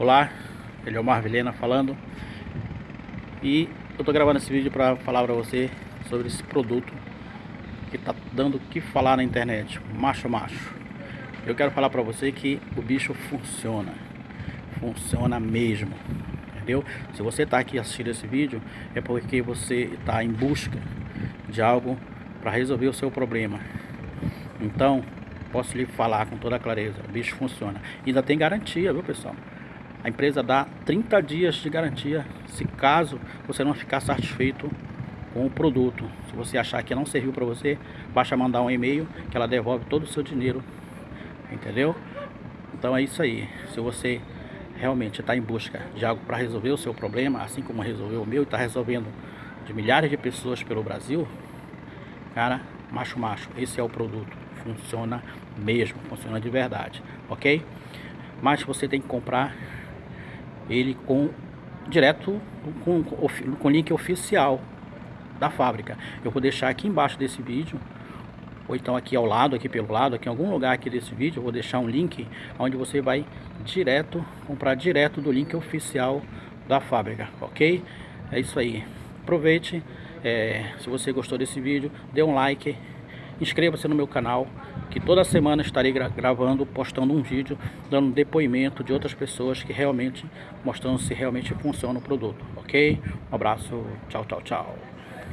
Olá, ele é o Mar Vilhena falando E eu tô gravando esse vídeo para falar para você sobre esse produto Que tá dando o que falar na internet Macho macho Eu quero falar para você que o bicho funciona Funciona mesmo Entendeu? Se você tá aqui assistindo esse vídeo É porque você está em busca de algo para resolver o seu problema Então, posso lhe falar com toda clareza, o bicho funciona. E ainda tem garantia, viu pessoal? A empresa dá 30 dias de garantia se caso você não ficar satisfeito com o produto. Se você achar que não serviu para você, basta mandar um e-mail que ela devolve todo o seu dinheiro. Entendeu? Então é isso aí. Se você realmente está em busca de algo para resolver o seu problema, assim como resolveu o meu e está resolvendo de milhares de pessoas pelo Brasil, cara, macho macho, esse é o produto. Funciona mesmo, funciona de verdade, ok? Mas você tem que comprar ele com direto com, com link oficial da fábrica. Eu vou deixar aqui embaixo desse vídeo ou então aqui ao lado, aqui pelo lado, aqui em algum lugar aqui desse vídeo, eu vou deixar um link onde você vai direto, comprar direto do link oficial da fábrica, ok? É isso aí. Aproveite, é, se você gostou desse vídeo, dê um like, inscreva-se no meu canal, que toda semana estarei gra gravando, postando um vídeo, dando depoimento de outras pessoas que realmente, mostrando se realmente funciona o produto, ok? Um abraço, tchau, tchau, tchau.